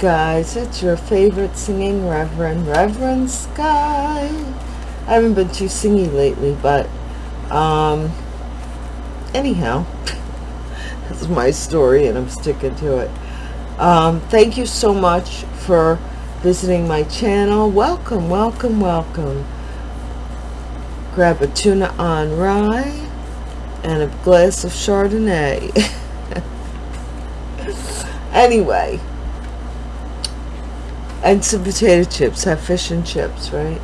Guys, it's your favorite singing Reverend, Reverend Sky. I haven't been too singy lately, but um, anyhow, this is my story and I'm sticking to it. Um, thank you so much for visiting my channel. Welcome, welcome, welcome. Grab a tuna on rye and a glass of Chardonnay. anyway, and some potato chips have fish and chips right?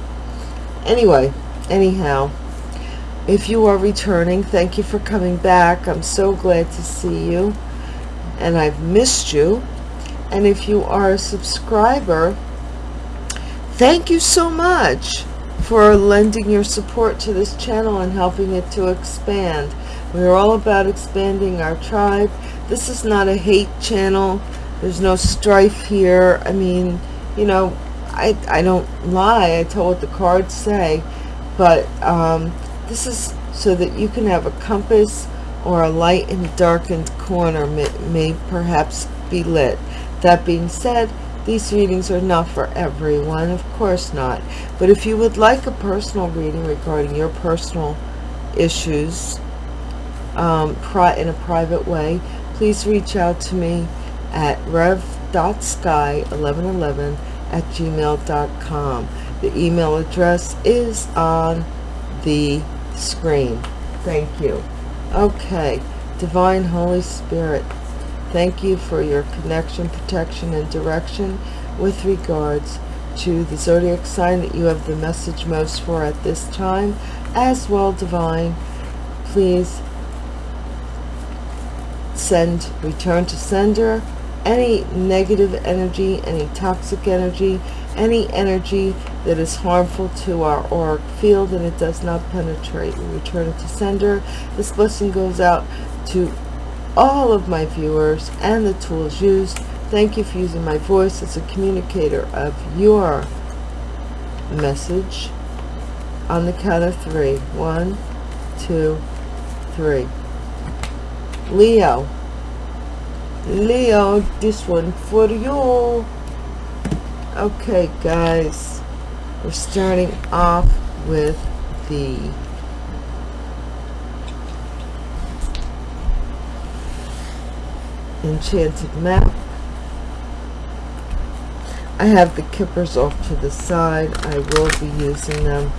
Anyway anyhow if you are returning thank you for coming back. I'm so glad to see you and i've missed you. And if you are a subscriber thank you so much for lending your support to this channel and helping it to expand. We're all about expanding our tribe. This is not a hate channel. There's no strife here. I mean you know, I, I don't lie. I tell what the cards say. But um, this is so that you can have a compass or a light in a darkened corner may, may perhaps be lit. That being said, these readings are not for everyone, of course not. But if you would like a personal reading regarding your personal issues um, in a private way, please reach out to me at rev.sky1111 at gmail.com. The email address is on the screen. Thank you. Okay, Divine Holy Spirit, thank you for your connection, protection, and direction with regards to the zodiac sign that you have the message most for at this time. As well, Divine, please send, return to sender, any negative energy, any toxic energy, any energy that is harmful to our auric field and it does not penetrate. We return it to sender. This blessing goes out to all of my viewers and the tools used. Thank you for using my voice as a communicator of your message. On the count of three. One, two, three. Leo. Leo, this one for you. Okay, guys, we're starting off with the enchanted map. I have the kippers off to the side. I will be using them.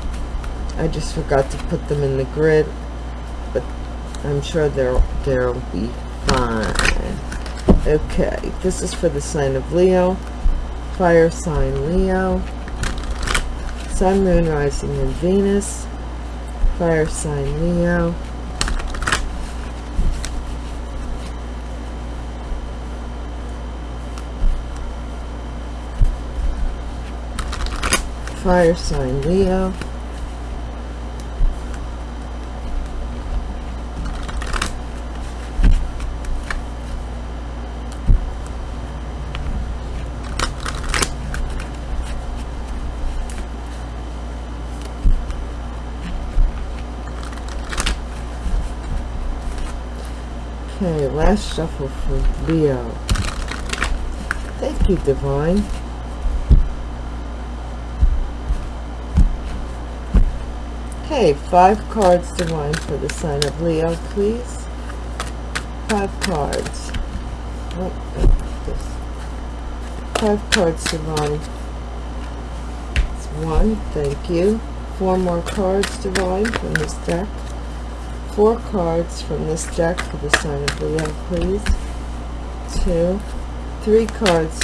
I just forgot to put them in the grid, but I'm sure they'll, they'll be fine. Okay, this is for the sign of Leo, fire sign Leo, sun, moon, rising, and Venus, fire sign Leo, fire sign Leo, Okay, last shuffle for Leo. Thank you, Divine. Okay, five cards, Divine, for the sign of Leo, please. Five cards. Oh. Five cards, Divine. It's one, thank you. Four more cards, Divine, from this deck four cards from this deck for the sign of Leo, please. Two, three cards.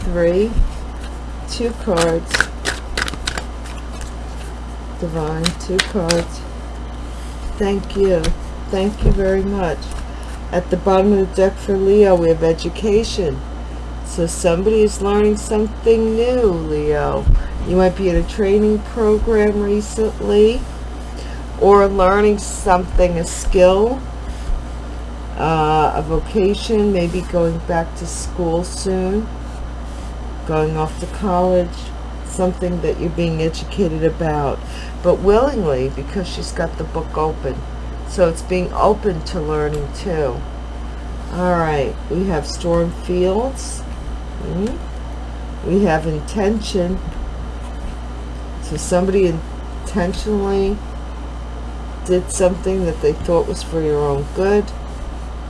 Three, two cards. Divine, two cards. Thank you. Thank you very much. At the bottom of the deck for Leo, we have education. So somebody is learning something new, Leo. You might be in a training program recently or learning something, a skill, uh, a vocation, maybe going back to school soon, going off to college, something that you're being educated about, but willingly because she's got the book open. So it's being open to learning too. all right we have storm fields mm -hmm. we have intention so somebody intentionally did something that they thought was for your own good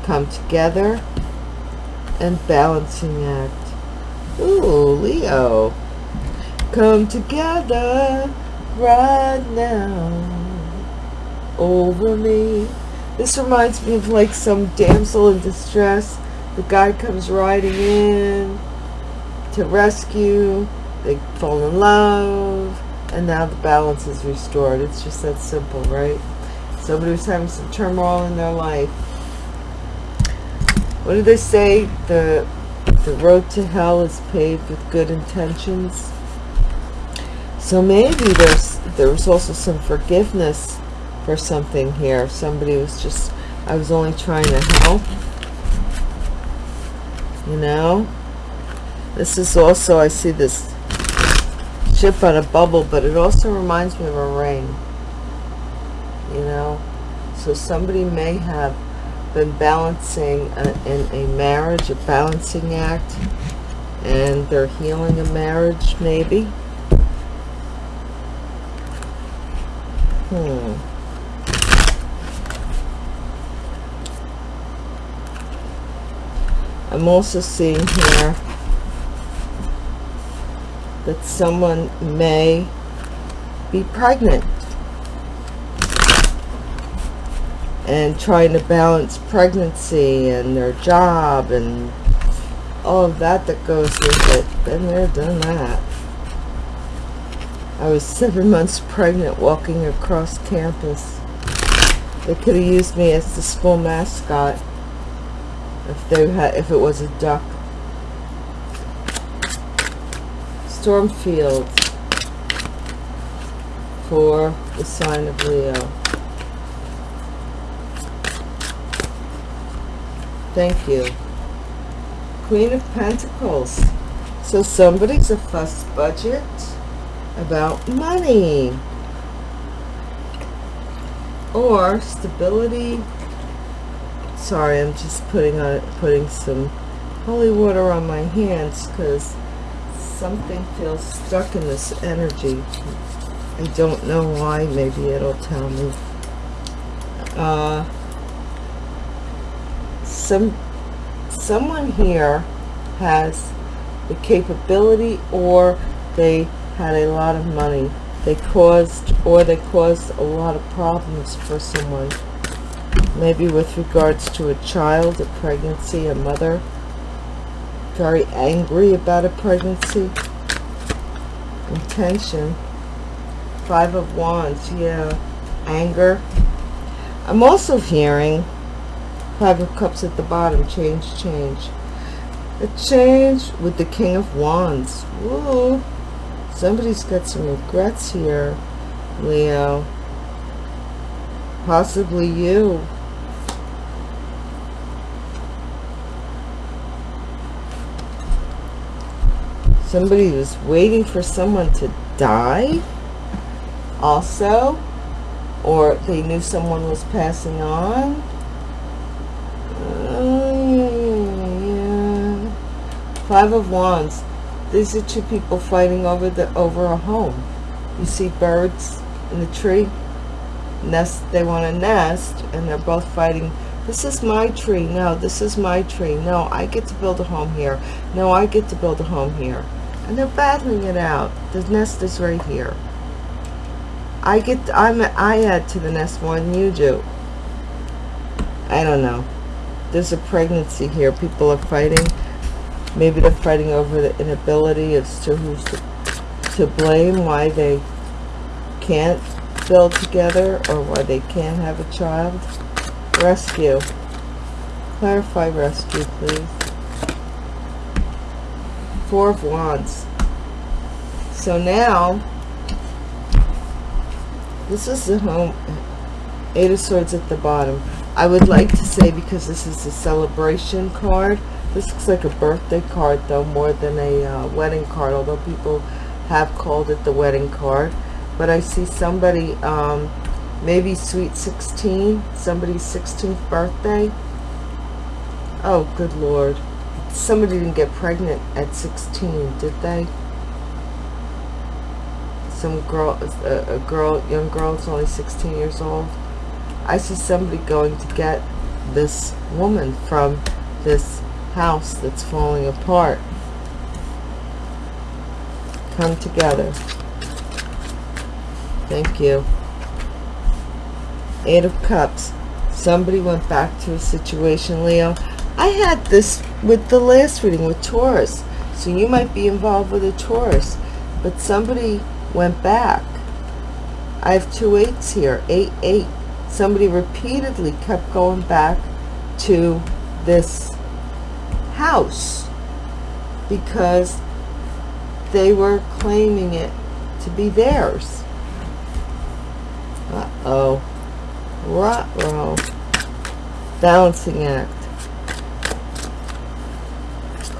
come together and balancing act. Ooh, Leo. Come together right now. Over me. This reminds me of like some damsel in distress. The guy comes riding in to rescue. They fall in love. And now the balance is restored. It's just that simple right somebody was having some turmoil in their life. What do they say? The the road to hell is paved with good intentions. So maybe there's there was also some forgiveness for something here. Somebody was just I was only trying to help you know? This is also I see this ship on a bubble but it also reminds me of a ring you know? So somebody may have been balancing a, in a marriage a balancing act and they're healing a marriage maybe? Hmm. I'm also seeing here that someone may be pregnant and trying to balance pregnancy and their job and all of that that goes with it. Been there, done that. I was seven months pregnant walking across campus. They could have used me as the school mascot if they had if it was a duck. Stormfield for the sign of Leo. Thank you. Queen of Pentacles. So somebody's a fuss budget about money. Or stability. Sorry, I'm just putting on putting some holy water on my hands because something feels stuck in this energy I don't know why maybe it'll tell me uh, some someone here has the capability or they had a lot of money. They caused or they caused a lot of problems for someone. Maybe with regards to a child a pregnancy a mother very angry about a pregnancy. Intention. Five of wands yeah. Anger. I'm also hearing five of cups at the bottom. Change change. A change with the king of wands. Woo. somebody's got some regrets here leo. Possibly you. Somebody was waiting for someone to die also or they knew someone was passing on uh, yeah. Five of wands. These are two people fighting over the over a home. You see birds in the tree. Nest they want to nest and they're both fighting. This is my tree. No this is my tree. No i get to build a home here. No i get to build a home here. And they're battling it out. The nest is right here. I get I'm I add to the nest more than you do. I don't know. There's a pregnancy here. People are fighting maybe they're fighting over the inability as to who's to, to blame why they can't build together or why they can't have a child rescue clarify rescue please Four of Wands. So now, this is the home, Eight of Swords at the bottom. I would like to say, because this is a celebration card, this looks like a birthday card, though, more than a uh, wedding card, although people have called it the wedding card. But I see somebody, um, maybe Sweet 16, somebody's 16th birthday. Oh, good Lord. Somebody didn't get pregnant at 16, did they? Some girl, a, a girl, young girl is only 16 years old. I see somebody going to get this woman from this house that's falling apart. Come together. Thank you. Eight of Cups. Somebody went back to a situation, Leo. I had this with the last reading with Taurus. So you might be involved with a Taurus. But somebody went back. I have two eights here. Eight, eight. Somebody repeatedly kept going back to this house because they were claiming it to be theirs. Uh-oh. Ruh-roh. Balancing act.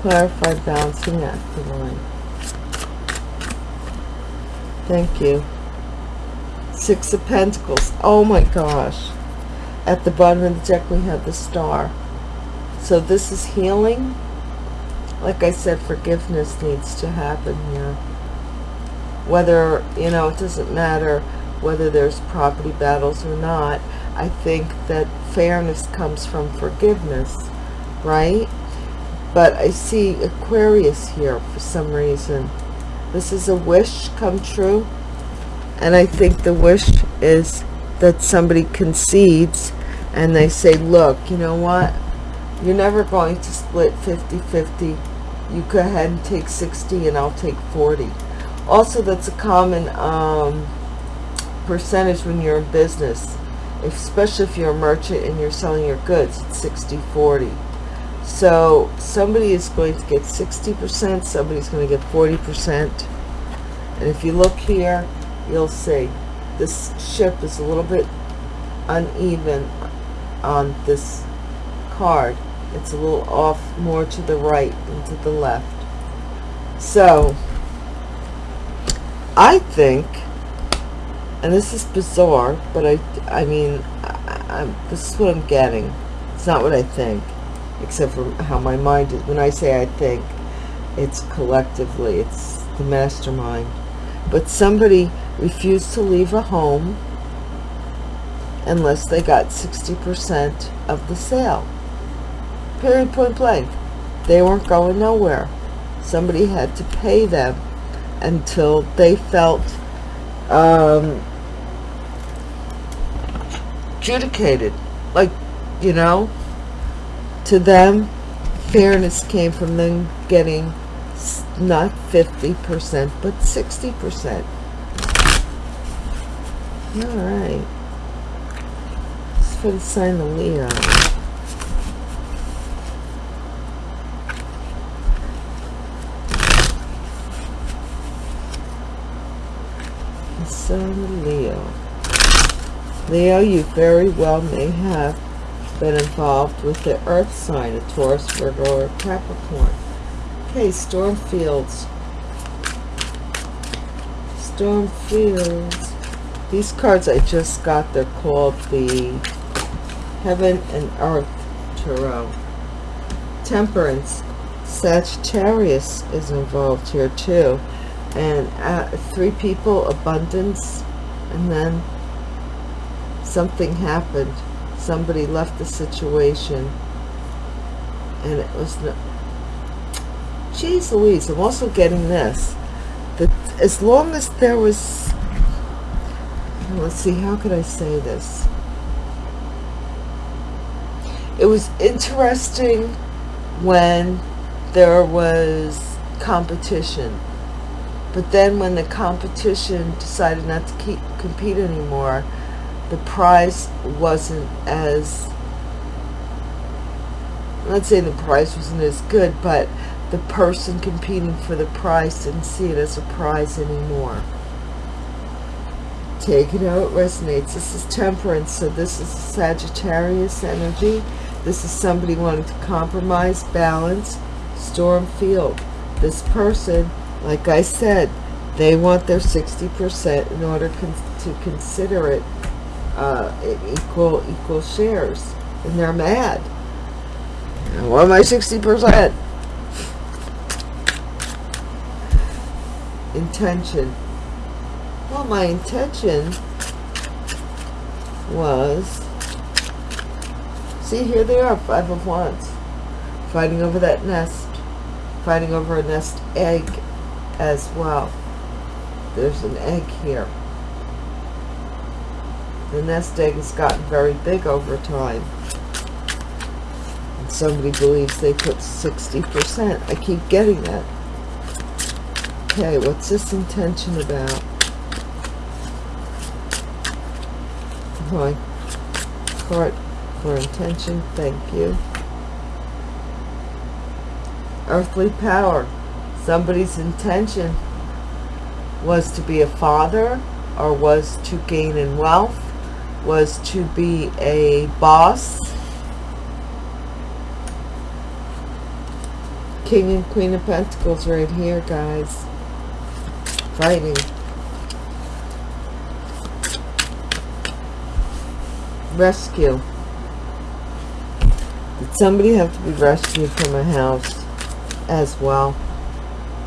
Clarified balancing act line. Thank you. Six of Pentacles. Oh my gosh. At the bottom of the deck we have the star. So this is healing. Like I said, forgiveness needs to happen here. Whether, you know, it doesn't matter whether there's property battles or not. I think that fairness comes from forgiveness, right? But I see Aquarius here for some reason. This is a wish come true. And I think the wish is that somebody concedes and they say, look, you know what? You're never going to split 50-50. You go ahead and take 60 and I'll take 40. Also, that's a common um, percentage when you're in business. Especially if you're a merchant and you're selling your goods, it's 60-40. So somebody is going to get 60%, somebody's going to get 40%. And if you look here, you'll see this ship is a little bit uneven on this card. It's a little off more to the right than to the left. So, I think, and this is bizarre, but I, I mean, I, I, this is what I'm getting. It's not what I think, except for how my mind is. When I say I think, it's collectively, it's the mastermind. But somebody refused to leave a home unless they got 60% of the sale. Period, point blank. They weren't going nowhere. Somebody had to pay them until they felt um, adjudicated. Like, you know, to them, fairness came from them getting not 50%, but 60%. All right. It's for the sign of Leo. Of Leo. Leo, you very well may have been involved with the earth sign, of Taurus, Virgo, or Capricorn. Okay, storm fields. Storm fields. These cards I just got, they're called the Heaven and Earth Tarot. Temperance. Sagittarius is involved here too. And uh, three people, abundance, and then something happened. Somebody left the situation. And it was... No, Jeez Louise, I'm also getting this. That as long as there was... Let's see, how could I say this? It was interesting when there was competition. But then when the competition decided not to keep compete anymore, the prize wasn't as let's say the prize wasn't as good, but the person competing for the prize didn't see it as a prize anymore. Take it how it resonates. This is temperance, so this is Sagittarius energy. This is somebody wanting to compromise, balance, storm field. This person, like I said, they want their 60% in order con to consider it uh, equal equal shares. And they're mad. What am I 60%? Intention. Well, my intention was, see, here they are, five of wands, fighting over that nest, fighting over a nest egg as well. There's an egg here. The nest egg has gotten very big over time And somebody believes they put 60%. I keep getting that. Okay, what's this intention about? My card for intention, thank you. Earthly power. Somebody's intention was to be a father or was to gain in wealth, was to be a boss, King and Queen of Pentacles right here, guys. Fighting. Rescue. Did somebody have to be rescued from a house as well?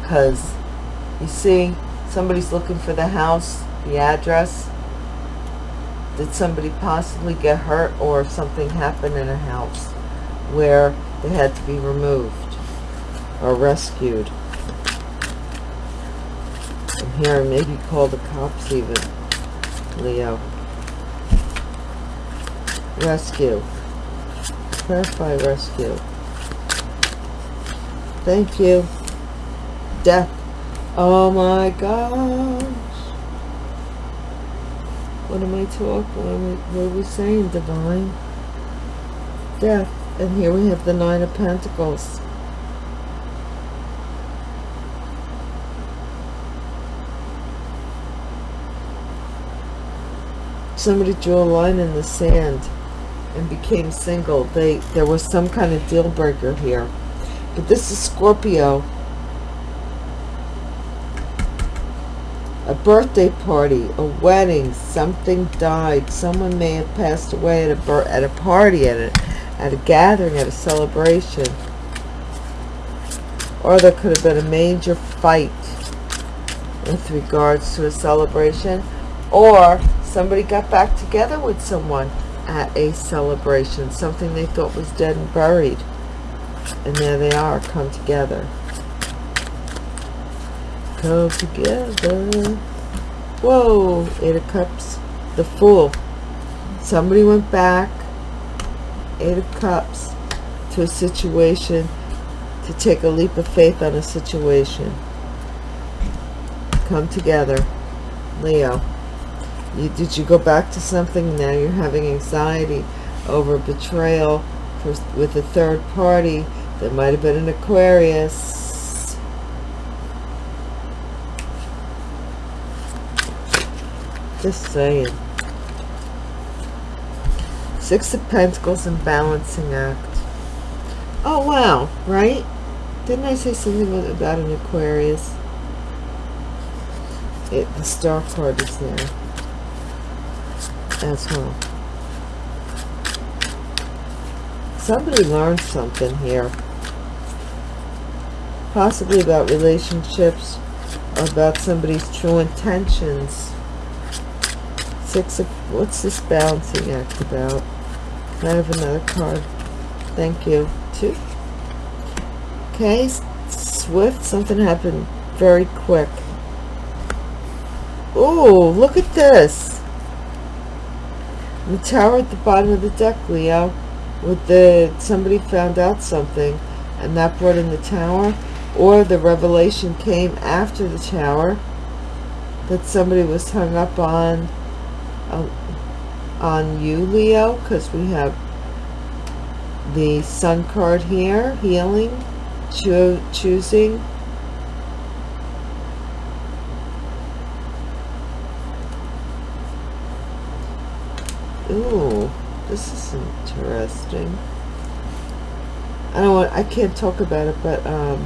Because, you see, somebody's looking for the house, the address. Did somebody possibly get hurt or something happen in a house where they had to be removed? or rescued. I'm hearing maybe call the cops even. Leo. Rescue. Clarify rescue. Thank you. Death. Oh my gosh. What am I talking? What are we saying, Divine? Death. And here we have the Nine of Pentacles. somebody drew a line in the sand and became single they there was some kind of deal breaker here but this is Scorpio a birthday party a wedding something died someone may have passed away at a at a party at a at a gathering at a celebration or there could have been a major fight with regards to a celebration or somebody got back together with someone at a celebration, something they thought was dead and buried. And there they are, come together. Come together. Whoa, Eight of Cups, the Fool. Somebody went back, Eight of Cups, to a situation, to take a leap of faith on a situation. Come together, Leo. You, did you go back to something? Now you're having anxiety over betrayal for, with a third party that might have been an Aquarius. Just saying. Six of Pentacles and Balancing Act. Oh, wow. Right? Didn't I say something about an Aquarius? It, the star card is there as well. Somebody learned something here. Possibly about relationships or about somebody's true intentions. Six of, what's this balancing act about? I have another card? Thank you. Two. Okay, swift, something happened very quick. Oh, look at this the tower at the bottom of the deck, Leo, with the somebody found out something and that brought in the tower, or the revelation came after the tower that somebody was hung up on uh, on you, Leo, because we have the sun card here, healing, cho choosing, Ooh, this is interesting. I don't want, I can't talk about it, but, um,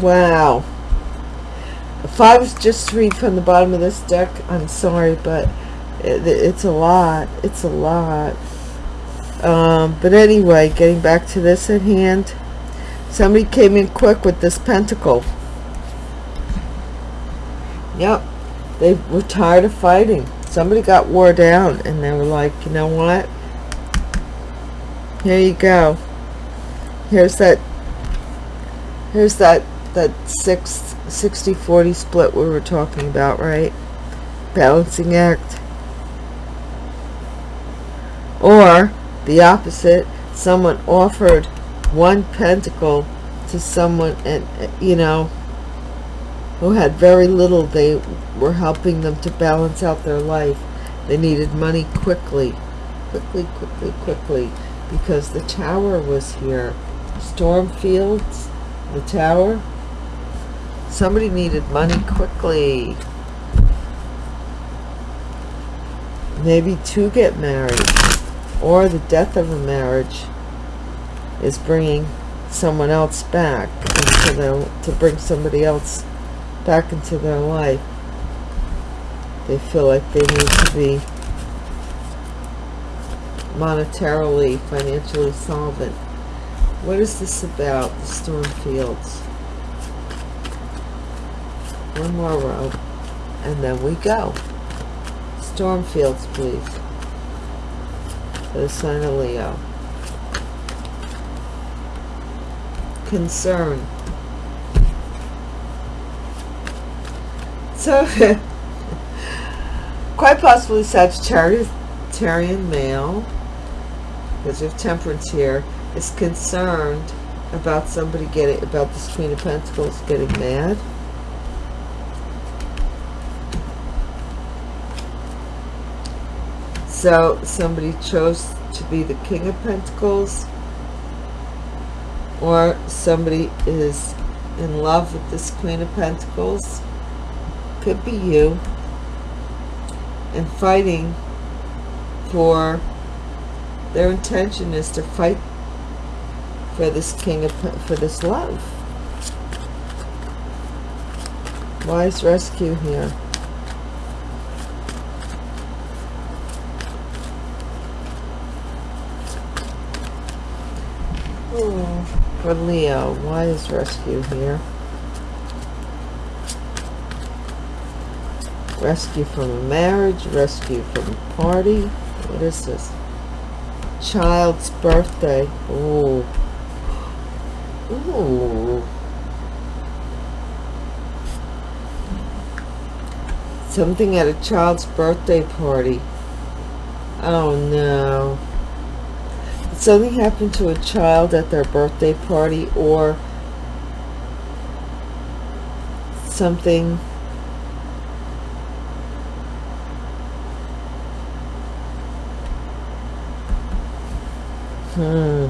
Wow. If I was just to read from the bottom of this deck, I'm sorry, but it, it's a lot. It's a lot. Um, but anyway, getting back to this at hand. Somebody came in quick with this pentacle. Yep. They were tired of fighting. Somebody got wore down and they were like, you know what? Here you go. Here's that here's that that six, 60 40 split we were talking about, right? Balancing act. Or the opposite, someone offered one pentacle to someone and you know who had very little they were helping them to balance out their life they needed money quickly quickly quickly quickly because the tower was here stormfields the tower somebody needed money quickly maybe to get married or the death of a marriage is bringing someone else back into their, to bring somebody else back into their life. They feel like they need to be monetarily, financially solvent. What is this about, the storm fields? One more row, and then we go. Storm fields, please. The sign of Leo. concern. So, quite possibly Sagittarian male, because have temperance here, is concerned about somebody getting, about this Queen of Pentacles getting mad. So somebody chose to be the King of Pentacles or somebody is in love with this Queen of Pentacles, could be you, and fighting for, their intention is to fight for this King of, for this love. Wise rescue here. For Leo. Why is rescue here? Rescue from a marriage, rescue from a party. What is this? Child's birthday. Ooh. Ooh. Something at a child's birthday party. Oh no something happened to a child at their birthday party or something. Hmm.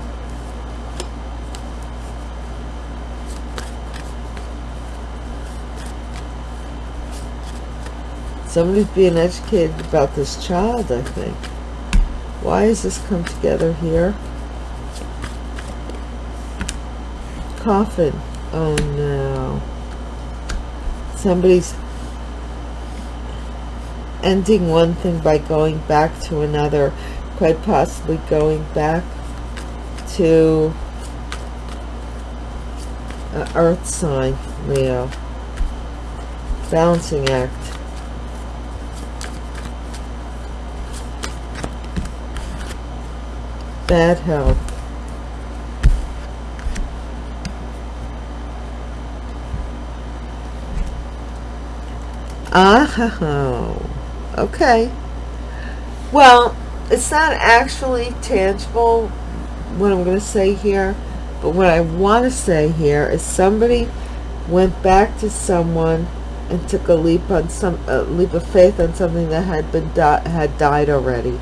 Somebody's being educated about this child I think why has this come together here? Coffin. Oh no. Somebody's ending one thing by going back to another. Quite possibly going back to an earth sign, Leo. Balancing act. Bad health. Uh-huh. Oh, okay. Well, it's not actually tangible what I'm going to say here, but what I want to say here is somebody went back to someone and took a leap on some a leap of faith on something that had been had died already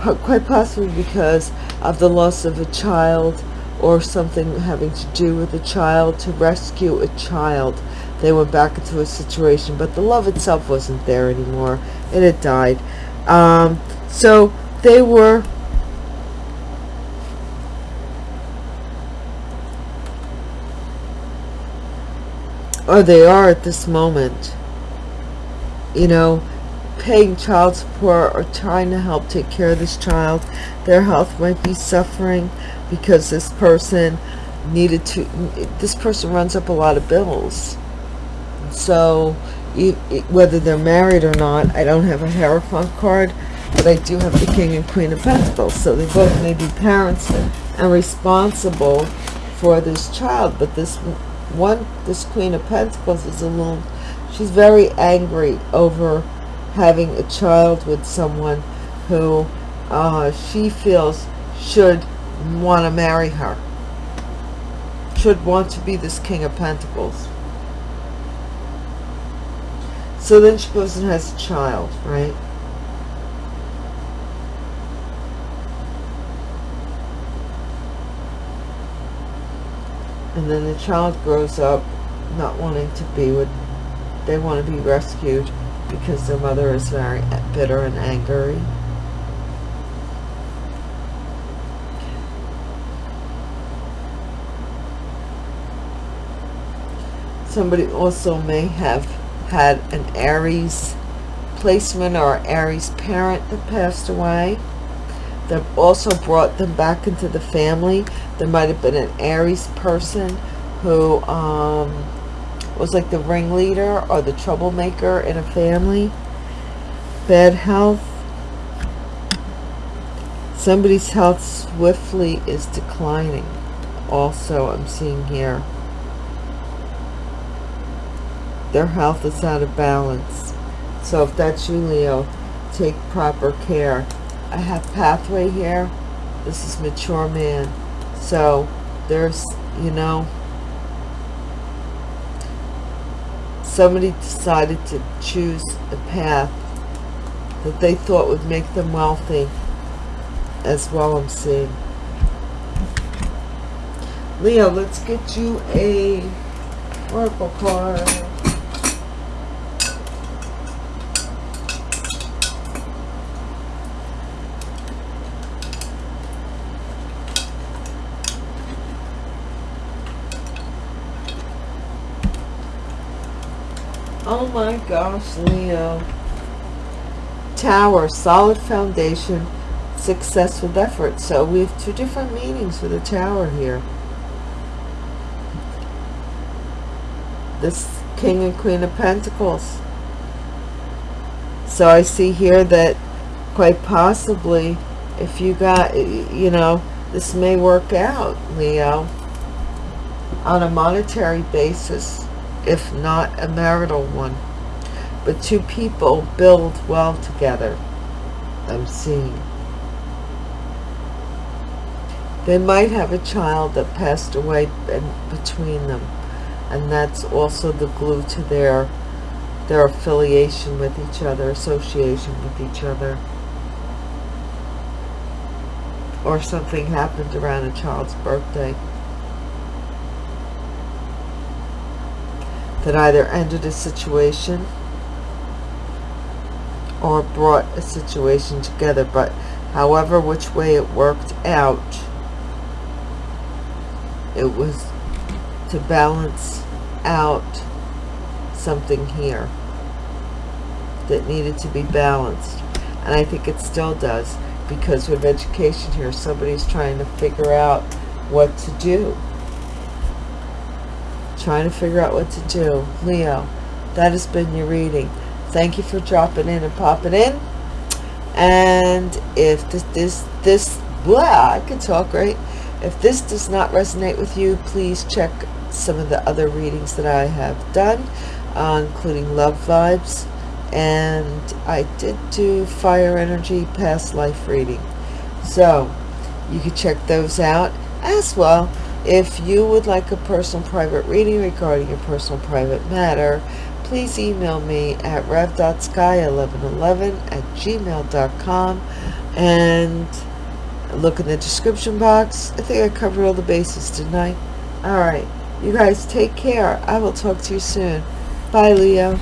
quite possibly because of the loss of a child or something having to do with a child. To rescue a child they went back into a situation but the love itself wasn't there anymore it had died. Um, so they were or they are at this moment you know paying child support or trying to help take care of this child their health might be suffering because this person needed to this person runs up a lot of bills. So whether they're married or not i don't have a hierophant card but i do have the king and queen of pentacles so they both may be parents and responsible for this child but this one this queen of pentacles is a little she's very angry over having a child with someone who uh, she feels should want to marry her. Should want to be this king of pentacles. So then she goes and has a child right? And then the child grows up not wanting to be with they want to be rescued because their mother is very bitter and angry. Somebody also may have had an Aries placement or Aries parent that passed away that also brought them back into the family. There might have been an Aries person who um, was like the ringleader or the troublemaker in a family. Bad health. Somebody's health swiftly is declining. Also I'm seeing here their health is out of balance. So if that's you Leo take proper care. I have pathway here. This is mature man. So there's you know somebody decided to choose a path that they thought would make them wealthy as well I'm seeing. Leo let's get you a oracle card Oh my gosh, Leo. Tower, solid foundation, success with effort. So we have two different meanings for the tower here. This King and Queen of Pentacles. So I see here that quite possibly if you got, you know, this may work out, Leo, on a monetary basis if not a marital one. But two people build well together. I'm seeing. They might have a child that passed away between them. And that's also the glue to their their affiliation with each other, association with each other. Or something happened around a child's birthday. That either ended a situation or brought a situation together but however which way it worked out it was to balance out something here that needed to be balanced. And I think it still does because with education here somebody's trying to figure out what to do trying to figure out what to do. Leo, that has been your reading. Thank you for dropping in and popping in. And if this, this, this, blah, I can talk, right? If this does not resonate with you, please check some of the other readings that I have done, uh, including Love Vibes. And I did do Fire Energy Past Life reading. So, you can check those out as well if you would like a personal private reading regarding your personal private matter, please email me at rev.sky1111 at gmail.com and look in the description box. I think I covered all the bases didn't I? Alright, you guys take care. I will talk to you soon. Bye, Leo.